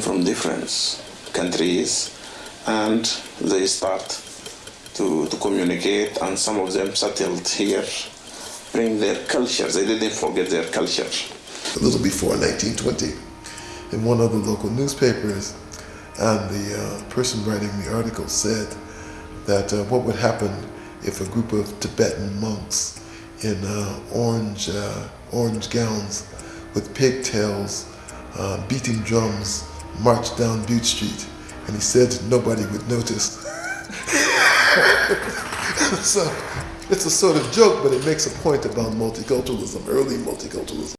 from different countries and they start to, to communicate and some of them settled here, bring their culture. They didn't forget their culture. A little before 1920, in one of the local newspapers, and the uh, person writing the article said that uh, what would happen if a group of Tibetan monks in uh, orange, uh, orange gowns with pigtails, uh, beating drums, marched down Butte Street. And he said nobody would notice. so it's a sort of joke, but it makes a point about multiculturalism, early multiculturalism.